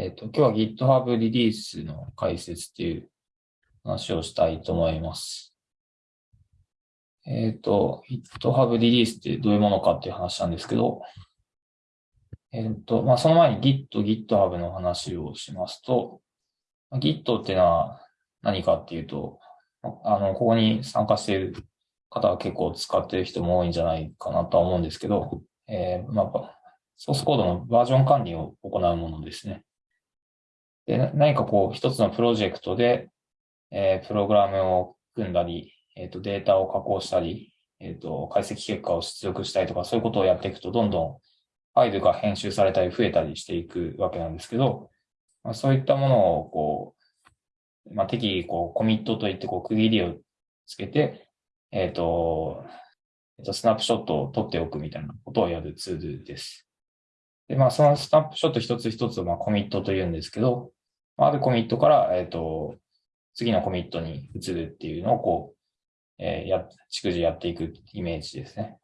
えっ、と、今日は GitHub リリースの解説っていう話をしたいと思います。えっ、と、GitHub リリースってどういうものかっていう話なんですけど、えっ、と、まあ、その前に Git、GitHub の話をしますと、Git っていうのは何かっていうと、あの、ここに参加している方は結構使っている人も多いんじゃないかなとは思うんですけど、えー、まあ、ソースコードのバージョン管理を行うものですね。で、何かこう、一つのプロジェクトで、えー、プログラムを組んだり、えっ、ー、と、データを加工したり、えっ、ー、と、解析結果を出力したりとか、そういうことをやっていくと、どんどんファイルが編集されたり増えたりしていくわけなんですけど、まあ、そういったものを、こう、まあ、適宜、こう、コミットといって、こう、区切りをつけて、えっ、と、えっ、と、スナップショットを取っておくみたいなことをやるツールです。で、まあ、そのスナップショット一つ一つを、まあ、コミットと言うんですけど、あるコミットから、えっ、ー、と、次のコミットに移るっていうのをこう、えー、や、逐次やっていくイメージですね。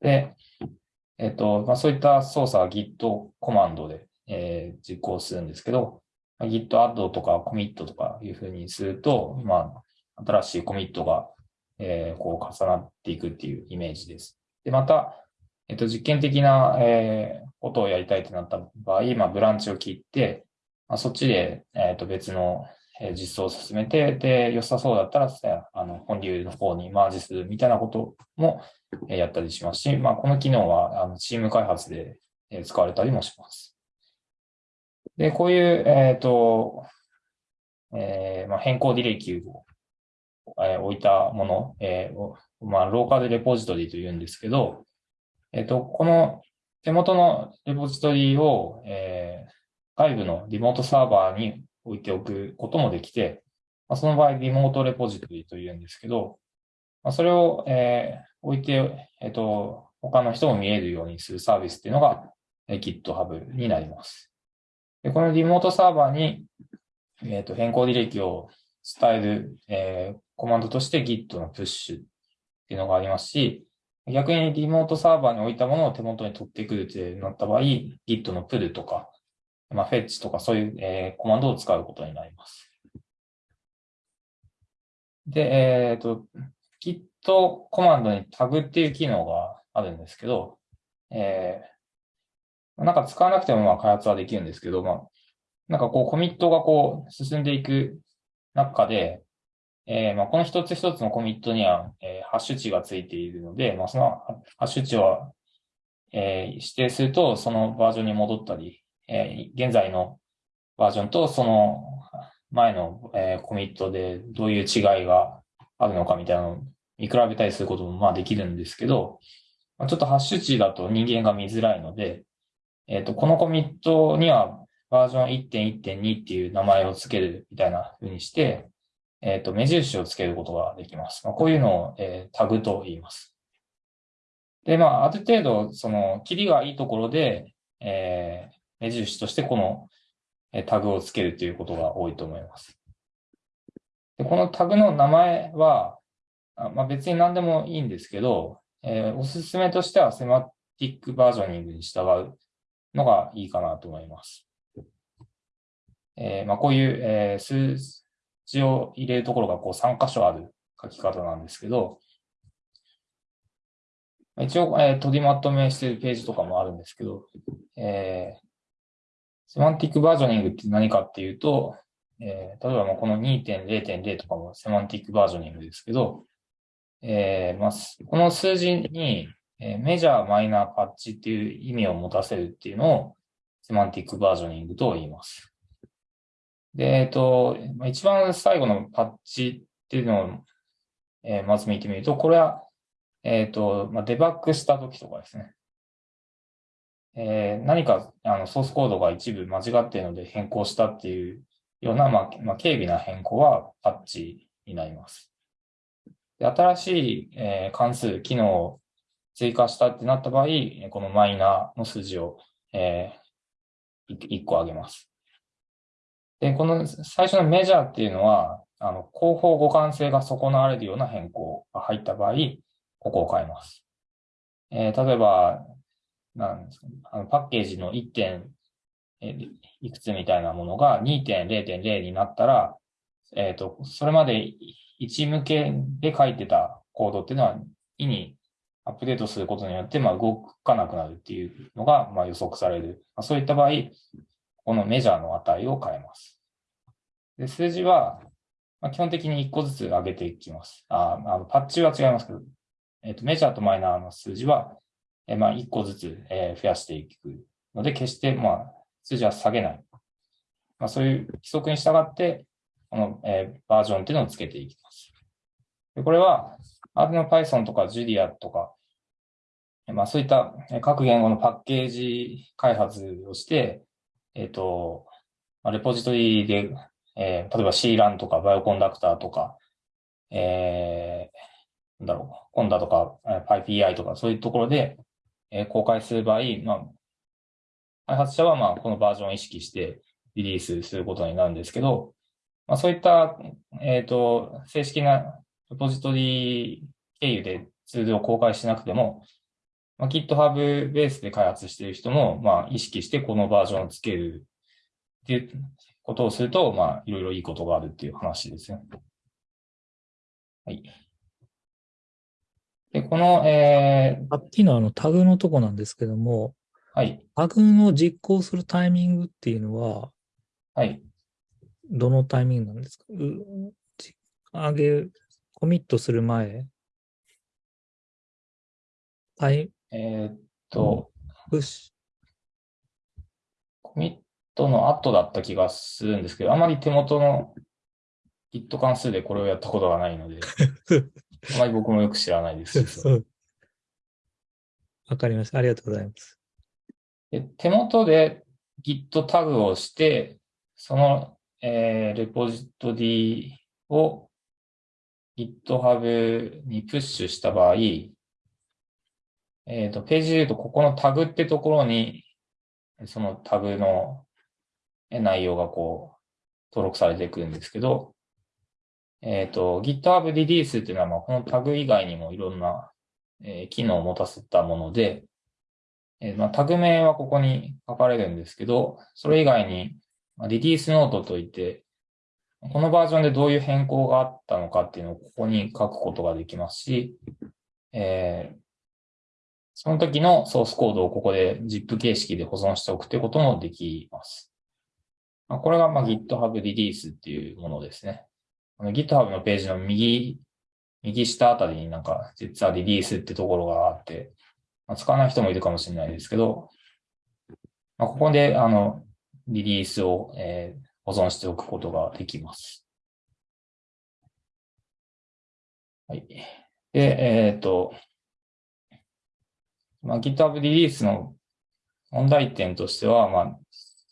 で、えっ、ー、と、まあ、そういった操作は Git コマンドで、えー、実行するんですけど、Git add とかコミットとかいうふうにすると、まあ、新しいコミットが、えー、こう重なっていくっていうイメージです。で、また、えっ、と、実験的な、えー、ことをやりたいとなった場合、まあ、ブランチを切って、まあ、そっちで、えっ、ー、と、別の実装を進めて、で、良さそうだったら、あの、本流の方にマージするみたいなこともやったりしますし、まあ、この機能は、あの、チーム開発で使われたりもします。で、こういう、えっ、ー、と、えー、まあ、変更履歴を、えー、置いたもの、えー、まあ、ローカルレポジトリと言うんですけど、えっ、と、この手元のレポジトリを、えー、外部のリモートサーバーに置いておくこともできて、まあ、その場合、リモートレポジトリというんですけど、まあ、それを、えー、置いて、えっ、ー、と、他の人も見えるようにするサービスっていうのが、えー、GitHub になります。でこのリモートサーバーに、えっ、ー、と、変更履歴を伝える、えー、コマンドとして Git のプッシュっていうのがありますし、逆にリモートサーバーに置いたものを手元に取ってくるってなった場合、Git の pull とか、まあ、フェッチとかそういう、えー、コマンドを使うことになります。で、えっ、ー、と、Git コマンドにタグっていう機能があるんですけど、えー、なんか使わなくてもまあ開発はできるんですけど、まあ、なんかこうコミットがこう進んでいく中で、えー、まあこの一つ一つのコミットには、えー、ハッシュ値がついているので、まあそのハッシュ値は、えー、指定するとそのバージョンに戻ったり、えー、現在のバージョンとその前の、えー、コミットでどういう違いがあるのかみたいなのを見比べたりすることもまあできるんですけど、ちょっとハッシュ値だと人間が見づらいので、えっ、ー、と、このコミットにはバージョン1.1.2っていう名前を付けるみたいな風にして、えっ、ー、と、目印を付けることができます。まあ、こういうのを、えー、タグと言います。で、まあ、ある程度、その、切りがいいところで、えー、目印としてこのタグをつけるということが多いと思います。でこのタグの名前は、まあ、別に何でもいいんですけど、えー、おすすめとしてはセマティックバージョニングに従うのがいいかなと思います。えー、まあ、こういう、えー、数字を入れるところがこう3箇所ある書き方なんですけど、一応、えー、取りまとめしているページとかもあるんですけど、えー、セマンティックバージョニングって何かっていうと、えー、例えばこの2.0.0とかもセマンティックバージョニングですけど、えーまあ、この数字に、えー、メジャー、マイナー、パッチっていう意味を持たせるっていうのをセマンティックバージョニングと言います。で、えっ、ー、と、一番最後のパッチっていうのを、えー、まず見てみると、これは、えっ、ー、と、まあ、デバッグした時とかですね。えー、何かあのソースコードが一部間違っているので変更したっていうような、まあ、まあ、軽微な変更はパッチになります。新しい、えー、関数、機能を追加したってなった場合、このマイナーの数字を、えー、1個上げます。で、この最初のメジャーっていうのは、あの、広報互換性が損なわれるような変更が入った場合、ここを変えます。えー、例えば、なんですかね、あのパッケージの1点いくつみたいなものが2.0.0になったら、えっ、と、それまで1向けで書いてたコードっていうのは、意にアップデートすることによって、まあ、動かなくなるっていうのが、まあ、予測される。まあ、そういった場合、このメジャーの値を変えます。で、数字は、まあ、基本的に1個ずつ上げていきます。ああのパッチは違いますけど、えっ、と、メジャーとマイナーの数字は、えまあ、1個ずつ、え増やしていくので、決して、まあ、数字は下げない。まあ、そういう規則に従って、この、え、バージョンっていうのをつけていきます。でこれは、Arduino Python とか Julia とか、まあ、そういった各言語のパッケージ開発をして、えっ、ー、と、レポジトリで、えー、例えば CLAN とかバイオコンダクターとか、えー、なんだろう、コンダとか PyPI とかそういうところで、え、公開する場合、まあ、開発者はまあこのバージョンを意識してリリースすることになるんですけど、まあ、そういった、えっ、ー、と、正式なレポジトリ経由でツールを公開しなくても、まあ、GitHub ベースで開発している人も、まあ、意識してこのバージョンをつけるっていうことをすると、まあ、いろいろいいことがあるっていう話ですね。はい。で、この、えー、さっきのあのタグのとこなんですけども、はい。タグを実行するタイミングっていうのは、はい。どのタイミングなんですか？上げ、コミットする前？はい。えー、っと、プッシュ。コミットの後だった気がするんですけど、あまり手元の Git 関数でこれをやったことがないので、あまり僕もよく知らないです。わかりました。ありがとうございます。で手元で Git タグをして、その、えー、レポジトリを GitHub にプッシュした場合、えっ、ー、と、ページで言うと、ここのタグってところに、そのタグの内容がこう、登録されてくるんですけど、えっ、ー、と、GitHub リリースっていうのは、ま、このタグ以外にもいろんな、えー、機能を持たせたもので、えー、まあ、タグ名はここに書かれるんですけど、それ以外に、まあ、リリースノートといって、このバージョンでどういう変更があったのかっていうのをここに書くことができますし、えー、その時のソースコードをここで ZIP 形式で保存しておくということもできます。まあ、これがまあ GitHub リリースっていうものですね。GitHub のページの右、右下あたりになんか実はリリースってところがあって、まあ、使わない人もいるかもしれないですけど、まあ、ここで、あの、リリースを、えー、保存しておくことができます。はい。で、えっ、ー、と、まあ、GitHub リリースの問題点としては、まあ、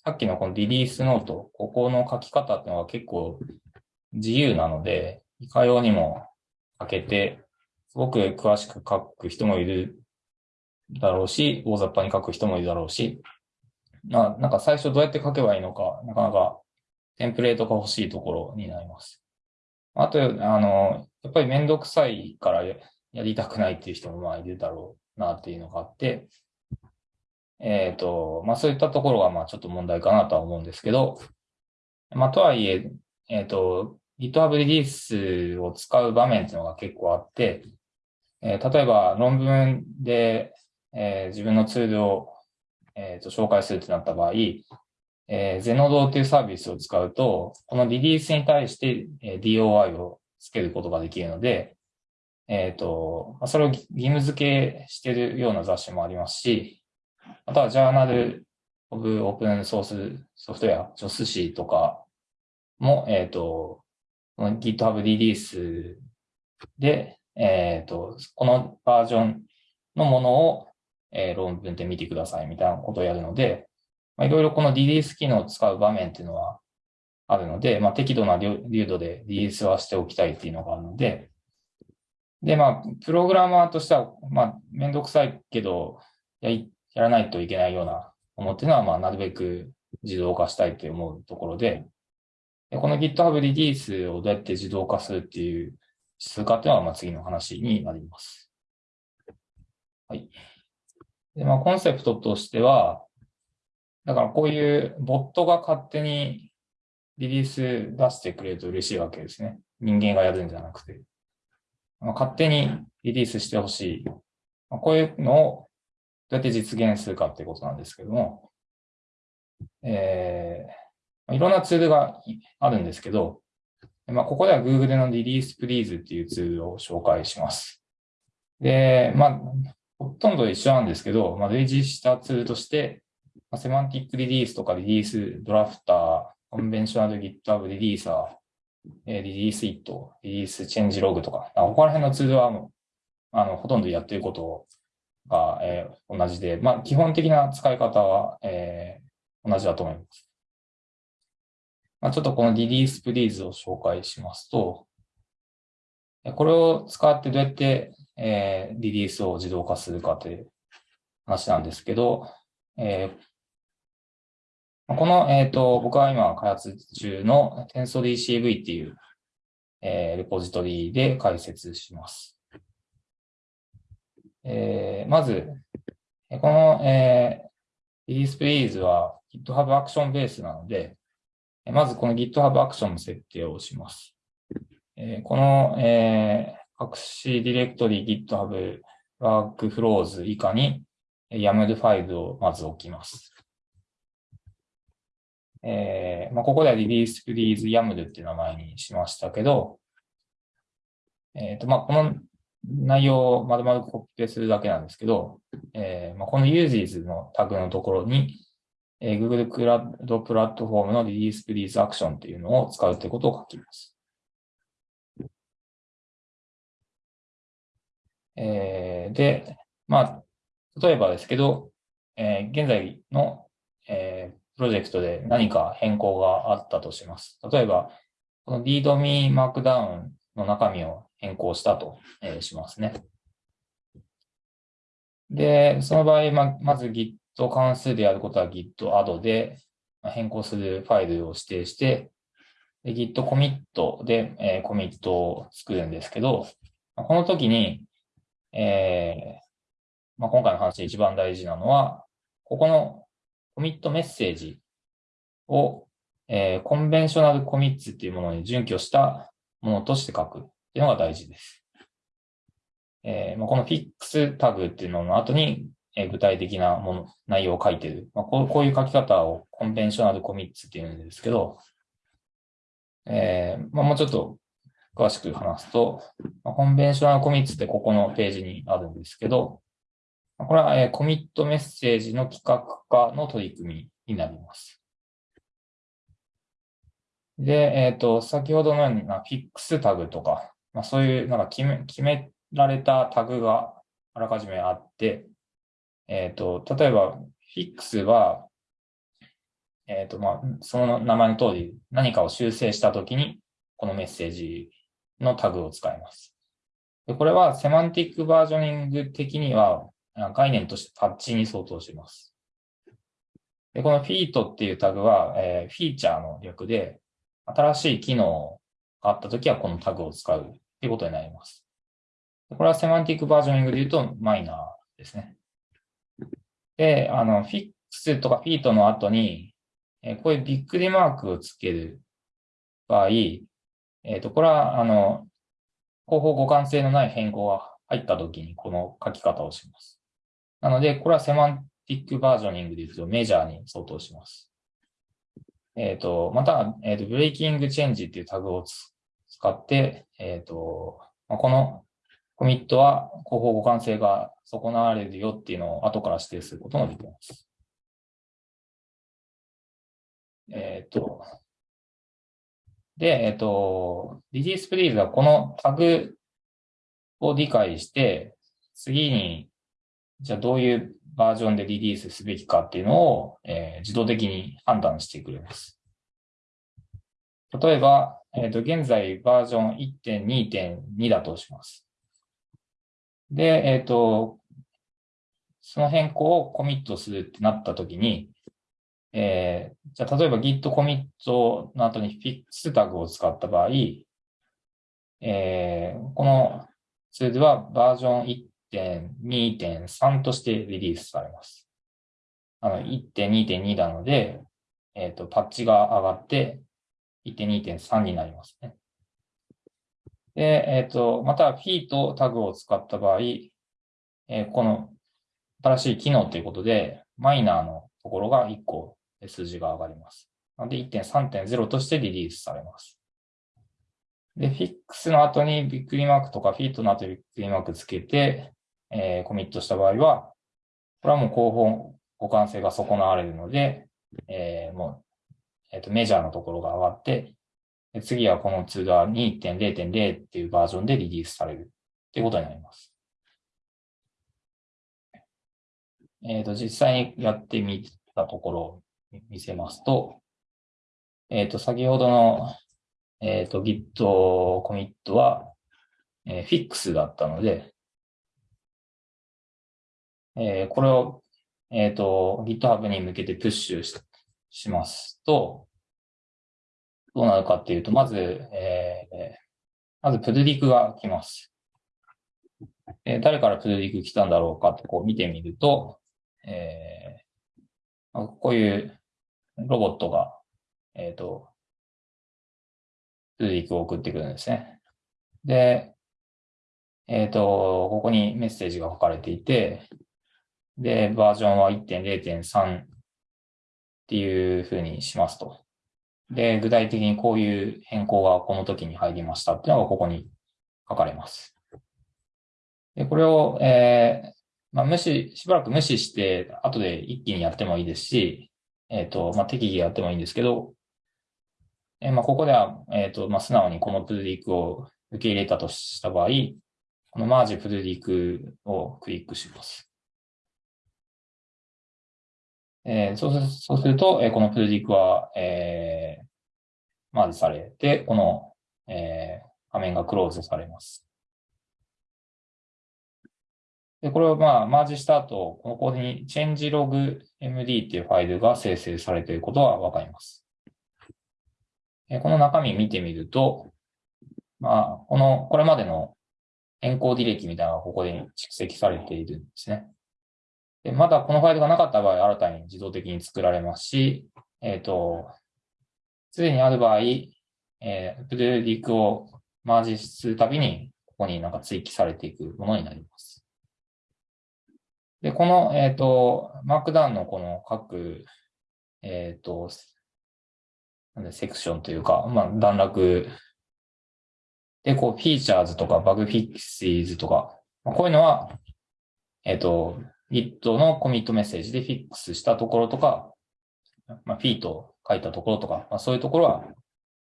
さっきのこのリリースノート、ここの書き方っていうのは結構自由なので、いかようにも書けて、すごく詳しく書く人もいるだろうし、大雑把に書く人もいるだろうし、まあ、なんか最初どうやって書けばいいのか、なかなかテンプレートが欲しいところになります。あと、あの、やっぱりめんどくさいからやりたくないっていう人もまあいるだろうなっていうのがあって、えっ、ー、と、まあそういったところがまあちょっと問題かなとは思うんですけど、まあとはいえ、えっ、ー、と、GitHub リリースを使う場面っていうのが結構あって、えー、例えば論文でえー、自分のツールを、えーと、紹介するってなった場合、えー、ゼノドっていうサービスを使うと、このリリースに対して、え、DOI をつけることができるので、えっ、ー、と、それを義務付けしてるような雑誌もありますし、あとはジャーナルオブオープンソースソフトウェア、ジョス誌とかも、えっ、ー、と、GitHub リリースで、えっ、ー、と、このバージョンのものを、えー、論文で見てくださいみたいなことをやるので、まあ、いろいろこのリリース機能を使う場面っていうのはあるので、まあ、適度な流度でリリースはしておきたいっていうのがあるので、で、まあ、プログラマーとしては、まあ、めんどくさいけど、ややらないといけないようなものっていうのは、まあ、なるべく自動化したいって思うところ、でこの GitHub リリースをどうやって自動化するっていう通貨っていうのは、まあ、次の話になります。はい。で、まあ、コンセプトとしては、だからこういうボットが勝手にリリース出してくれると嬉しいわけですね。人間がやるんじゃなくて。まあ、勝手にリリースしてほしい。まあ、こういうのをどうやって実現するかってことなんですけども、えー、いろんなツールがあるんですけど、まあ、ここでは Google のリリースプリーズっていうツールを紹介します。で、まあ、ほとんど一緒なんですけど、まあ、類似したツールとして、まあ、セマンティックリリースとかリリースドラフター、コンベンショナル GitHub リリーサー、 release-it、release changelog とか、ここら辺のツールはもう、あの、ほとんどやってることが、えー、同じで、まあ、基本的な使い方は、えー、同じだと思います。ちょっとこの Release Please を紹介しますと、これを使ってどうやって、えー、リリースを自動化するかという話なんですけど、えー、この、えっ、ー、と、僕は今開発中の TensorDCV っていう、えー、レポジトリで解説します。えー、まず、この、えー、リリースプリーズは GitHub アクションベースなので、まずこの GitHub アクションの設定をします。えー、この、えー、隠しディレクトリ GitHub Workflows 以下に YAML ファイルをまず置きます。えーまあ、ここでは release please YAML っていう名前にしましたけど、えっ、ー、と、まあ、この内容を丸々コピペするだけなんですけど、えーまあ、この uses のタグのところに、えー、Google クラウドプラットフォームの release please action っていうのを使うということを書きます。えー、で、まあ、例えばですけど、えー、現在の、えー、プロジェクトで何か変更があったとします。例えば、この readme markdown の中身を変更したと、えー、しますね。で、その場合、ままず Git と関数でやることは Git add で変更するファイルを指定して、Git commit で、えー、コミットを作るんですけど、この時に、えー、まあ、今回の話で一番大事なのは、ここのコミットメッセージを、えー、コンベンショナルコミッツっていうものに準拠したものとして書くっていうのが大事です。えーまあ、このフィックスタグっていうのの後に、え、具体的なもの、内容を書いてる。まあ、こうこういう書き方をコンベンショナルコミッツっていうんですけど、えーまあ、もうちょっと詳しく話すと、まあ、コンベンショナルコミッツってここのページにあるんですけど、これは、えー、コミットメッセージの企画化の取り組みになります。で、えっ、ー、と、先ほどのように、フィックスタグとか、まあ、そういうなんか決め決められたタグがあらかじめあって、えっ、ー、と、例えば、フィックスは、えっ、ー、と、まあ、その名前の通り何かを修正したときに、このメッセージのタグを使います。でこれはセマンティックバージョニング的には概念としてパッチに相当します。でこのフィートっていうタグは、えー、フィーチャーの略で、新しい機能があったときはこのタグを使うっていうことになります。これはセマンティックバージョニングで言うとマイナーですね。で、あの、フィックスとかフィートの後に、え、こういうびっくりマークをつける場合、えっ、ー、と、これは、あの、後方互換性のない変更が入ったときにこの書き方をします。なので、これはセマンティックバージョニングで言うとメジャーに相当します。えっ、ー、と、また、えっ、ー、と、ブレイキングチェンジっていうタグを使って、えっ、ー、と、このコミットは後方互換性が損なわれるよっていうのを後から指定することができます。えっ、と、で、えっ、と、リリースプリーズはこのタグを理解して、次にじゃあどういうバージョンでリリースすべきかっていうのを、えー、自動的に判断してくれます。例えば、えっ、ー、と、現在バージョン1.2.2だとします。で、えっ、ー、と、その変更をコミットするってなったときに、えー、じゃあ例えば Git コミットの後に Fix タグを使った場合、えー、このツールはバージョン1.2.3としてリリースされます。あの、1.2.2なので、えっ、と、パッチが上がって、1.2.3になりますね。で、えっ、と、また、フィーとタグを使った場合、えーこの新しい機能ということで、マイナーのところが1個数字が上がります。なので1.3.0としてリリースされます。で、フィックスの後にびっくりマークとかフィートの後にびっくりマークつけて、えーコミットした場合は、これはもう広報互換性が損なわれるので、えーもう、えっ、と、メジャーのところが上がって、次はこのツールは2.0.0っていうバージョンでリリースされるってことになります。えっ、と、実際にやってみたところを見せますと、えっ、と、先ほどの、えっ、と、Git コミットは、えー、フィックスだったので、えーこれを、えっ、と、GitHub に向けてプッシュししますと、どうなるかっていうと、まず、えーまずプルリクが来ます。えー誰からプルリク来たんだろうかってこう見てみると、えーこういうロボットが、えっ、と、プルリクを送ってくるんですね。で、えっ、と、ここにメッセージが書かれていて、で、バージョンは1.0.3っていう風にしますと。で、具体的にこういう変更がこの時に入りましたっていうのがここに書かれます。で、これを、えーまあ、無視、しばらく無視して、後で一気にやってもいいですし、えっ、と、まあ、適宜やってもいいんですけど、えーまあ、ここでは、えっ、と、まあ、素直にこのプルリクを受け入れたとした場合、このマージプルリクをクリックします。えーそうすそうすると、えーこのプルリクは、えーマージされて、この、えー画面がクローズされます。で、これをまあ、マージした後、ここに changelogmd っていうファイルが生成されていることがわかります。この中身見てみると、まあ、この、これまでの変更履歴みたいなのがここに蓄積されているんですね。でまだこのファイルがなかった場合、新たに自動的に作られますし、えっ、と、すでにある場合、えー、プルリクをマージするたびに、ここになんか追記されていくものになります。で、この、えっ、と、マークダウンのこの各、えっ、と、なんでセクションというか、まあ、段落で、こう、フィーチャーズとかバグフィックシーズとか、まあこういうのは、えっ、と、Git のコミットメッセージでフィックスしたところとか、まあ、フィートを書いたところとか、まあ、そういうところは、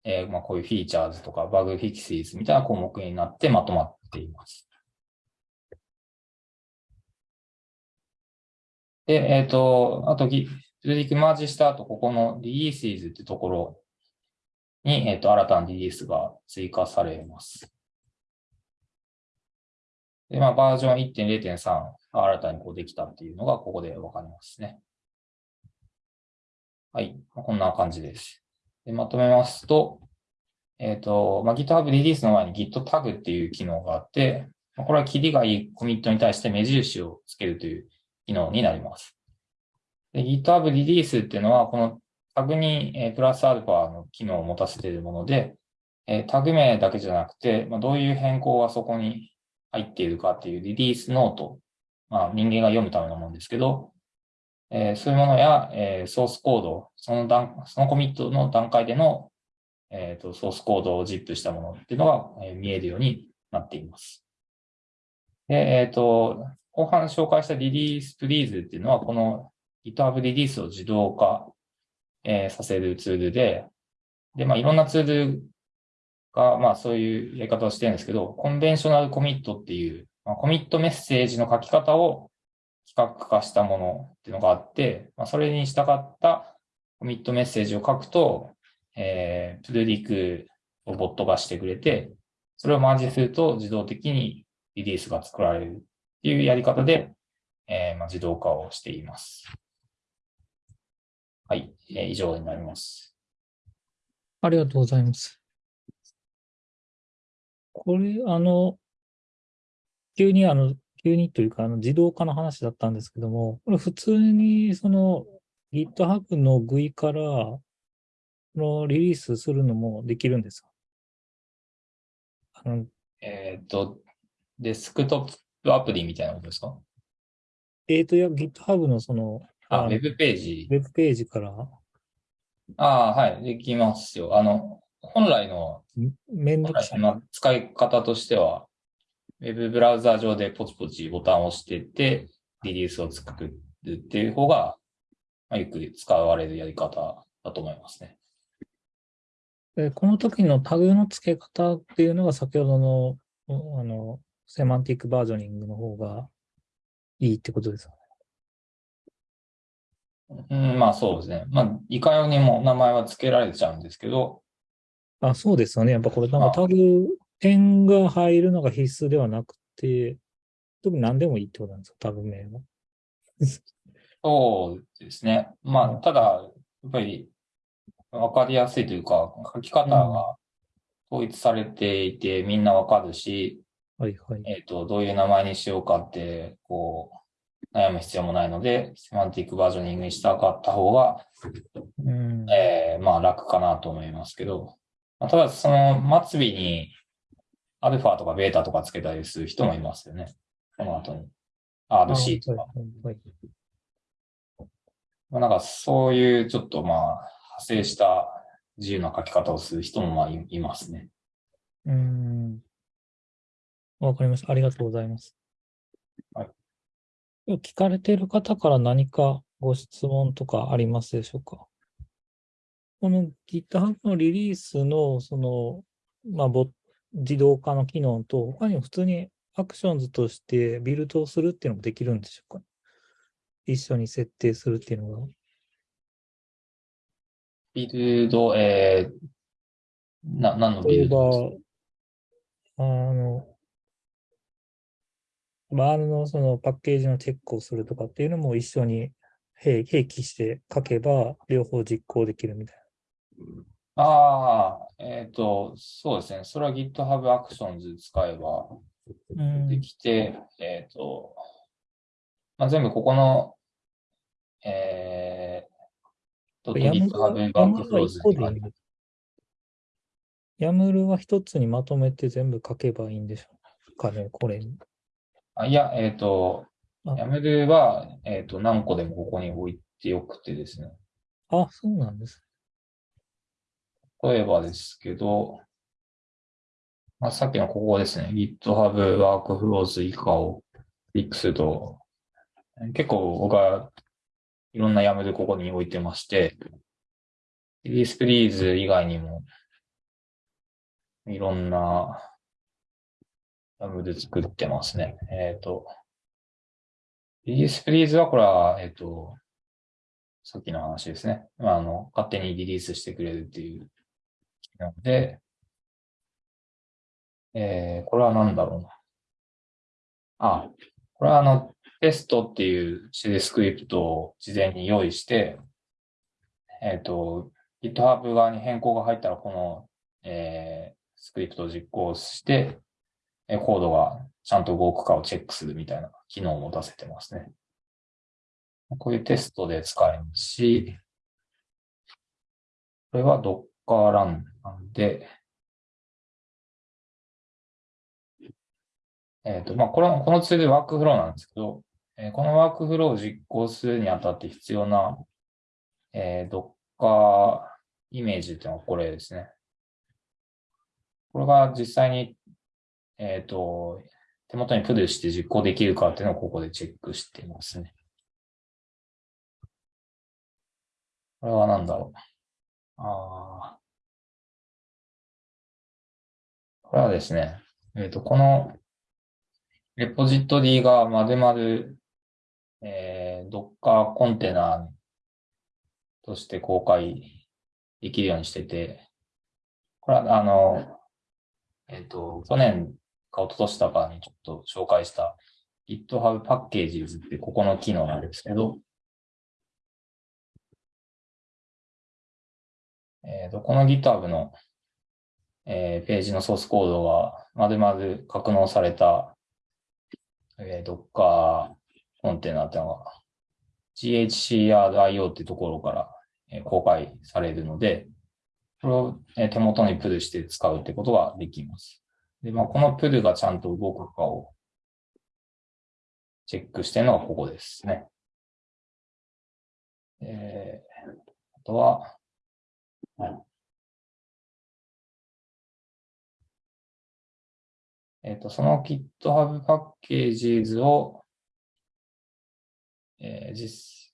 えーまあ、こういうフィーチャーズとかバグフィクシーズみたいな項目になってまとまっています。で、えっ、と、あと、ギプルリクマージした後、ここのリリーシーズってところに、えっ、と、新たなリリースが追加されます。で、まあ、バージョン1.0.3が新たにこうできたっていうのが、ここでわかりますね。はい。まあこんな感じです。でまとめますと、えっ、と、まあ、GitHub リリースの前に Git タグっていう機能があって、まあこれは切りがいいコミットに対して目印をつけるという機能になります。GitHub リリースっていうのは、このタグに、えープラスアルファの機能を持たせているもので、えータグ名だけじゃなくて、まあ、どういう変更がそこに入っているかっていうリリースノート、まあ、人間が読むためのものですけど、えーそういうものや、えーソースコード、その段、そのコミットの段階での、えーと、ソースコードを ZIP したものっていうのが、えー見えるようになっています。で、えっ、と、後半紹介したリリースプリーズっていうのは、この GitHub リリースを自動化、えーさせるツールで、で、まあ、いろんなツールが、まあ、そういうやり方をしてるんですけど、コンベンショナルコミットっていう、まあ、コミットメッセージの書き方を企画化したものっていうのがあって、まあ、それに従ったコミットメッセージを書くと、えー、プルリクをボットがしてくれて、それをマージすると自動的にリリースが作られるっていうやり方で、えーまあ、自動化をしています。はい、えー以上になります。ありがとうございます。これ、あの、急にあの、急にというか、あの自動化の話だったんですけども、これ普通にその GitHub の GUI からこのリリースするのもできるんですか？あのえっ、と、デスクトップアプリみたいなことですか？えーと、いや、GitHub のその、あ、あウェブページ。ウェブページからああ、はい、できますよ。あの、本来の、んめんどくさい。まあ、使い方としては、ウェブブラウザ上でポチポチボタンを押してって、リリースを作るっていう方が、まあ、よく使われるやり方だと思いますね。でこの時のタグの付け方っていうのが先ほどの、おあの、セマンティックバージョニングの方がいいってことですか？うん、まあそうですね。まあ、いかようにも名前は付けられちゃうんですけど、あ、そうですよね。やっぱこれなんかあタグ、点が入るのが必須ではなくて、特に何でもいいってことなんですよ、タグ名は。そうですね。まあ、ただ、やっぱり、わかりやすいというか、書き方が統一されていて、みんなわかるし、はいはい。えっ、と、どういう名前にしようかって、こう、悩む必要もないので、セマンティックバージョニングにしたかった方が、うん。えーまあ楽かなと思いますけど、まあただその末尾にアルファとかベータとかつけたりする人もいますよね。この後に。あ RC とか。まあなんかそういうちょっとまあ派生した自由な書き方をする人もまあいいますね。うん。わかりました。ありがとうございます。はい。聞かれている方から何かご質問とかありますでしょうか？この GitHub のリリースの、その、まあ、ボ自動化の機能と、他にも普通にアクションズとしてビルドをするっていうのもできるんでしょうか？一緒に設定するっていうのが。ビルド、えー、な、何のビルド？あの、バールのそのパッケージのチェックをするとかっていうのも一緒に併併記して書けば両方実行できるみたいああ、えっ、と、そうですね。それは GitHub Actions 使えばできて、えっ、と、まあ、全部ここの、えー、GitHub ヤムルは Workflows 一個にヤムルは一つにまとめて全部書けばいいんでしょうかね、これに。あいや、えっ、と、あ YAML は、えっ、と、何個でもここに置いてよくてですね。あ、そうなんです。例えばですけど、まあ、さっきのここですね。GitHub Workflows 以下をクリックすると、結構僕はいろんな YAML ここに置いてまして、リリースプリーズ以外にも、いろんな YAML 作ってますね。えっ、と、リリースプリーズはこれは、えっ、と、さっきの話ですね。まあ、あの、勝手にリリースしてくれるっていうなので、えー、これは何だろうな。あ、これはあの、テストっていうシェルスクリプトを事前に用意して、えっ、と、GitHub 側に変更が入ったら、この、えー、スクリプトを実行して、えーコードがちゃんと動くかをチェックするみたいな機能を持たせてますね。こういうテストで使えますし、これは Docker ランなんで、えっ、と、まあ、これは、このツールワークフローなんですけど、えーこのワークフローを実行するにあたって必要な、えー、Docker イメージっていうのはこれですね。これが実際に、えっ、と、手元にプルして実行できるかっていうのをここでチェックしてますね。これは何だろう。ああ。これはですね、えっ、と、このレポジトリがまるまる、えー、Docker コンテナとして公開できるようにしてて、これはあの、えっ、と、去年か一昨年だかにちょっと紹介した GitHub Packages ってここの機能なんですけど、えっ、と、この GitHub の、えーページのソースコードが丸々格納されたえー、Docker コンテナっていうのが GHCRIO っていうところから、えー公開されるので、これを、えー手元にプルして使うってことができます。で、まあ、このプルがちゃんと動くかをチェックしてるのがここですね。えー、あとは、はいえっ、と、その GitHub パッケージ図を、えー実、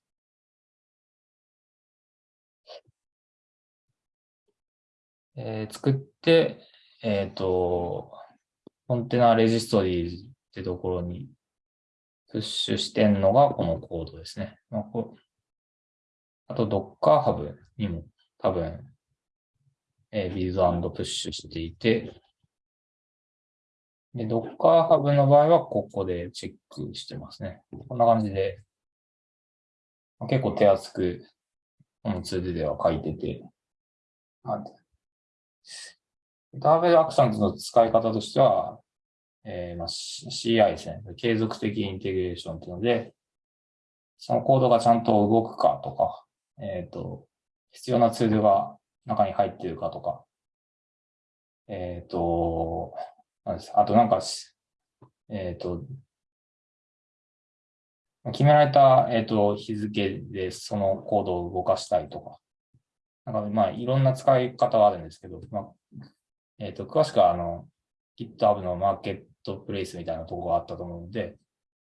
えー作って、えっ、と、コンテナレジストリーってところにプッシュしてんのがこのコードですね。まあ、こあと Docker Hub にも多分、えービルドプッシュしていて、で、Docker Hub の場合はここでチェックしてますね。こんな感じで、結構手厚く、このツールでは書いてて、あ GitHub アクションズの使い方としては、えーまあ、CI ですね。継続的インテグレーションっていうので、そのコードがちゃんと動くかとか、えっ、と、必要なツールが中に入ってるかとか、えっ、と、あとなんか、えっ、と、決められた、えっ、と、日付でそのコードを動かしたいとか、なんかまあいろんな使い方はあるんですけど、まあ、えっ、と、詳しくはあの、GitHub のマーケットプレイスみたいなところがあったと思うので、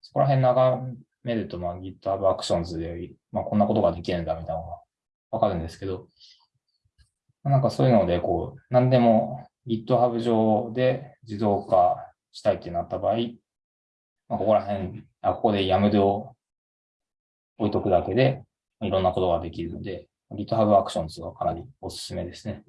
そこら辺眺めると、まあ GitHub Actions で、まあこんなことができるんだみたいなのがわかるんですけど、なんかそういうので、こう、何でも GitHub 上で自動化したいってなった場合、まあ、ここら辺、あ、ここで YAML を置いとくだけで、いろんなことができるので、GitHub Actions はかなりおすすめですね。